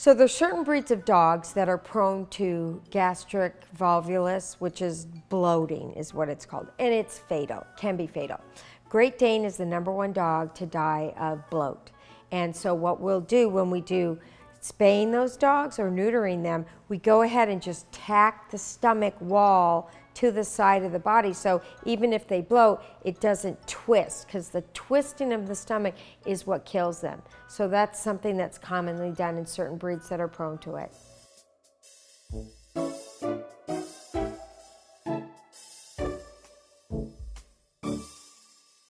So there's certain breeds of dogs that are prone to gastric volvulus, which is bloating is what it's called, and it's fatal, can be fatal. Great Dane is the number one dog to die of bloat. And so what we'll do when we do spaying those dogs or neutering them, we go ahead and just tack the stomach wall to the side of the body. So even if they blow, it doesn't twist because the twisting of the stomach is what kills them. So that's something that's commonly done in certain breeds that are prone to it.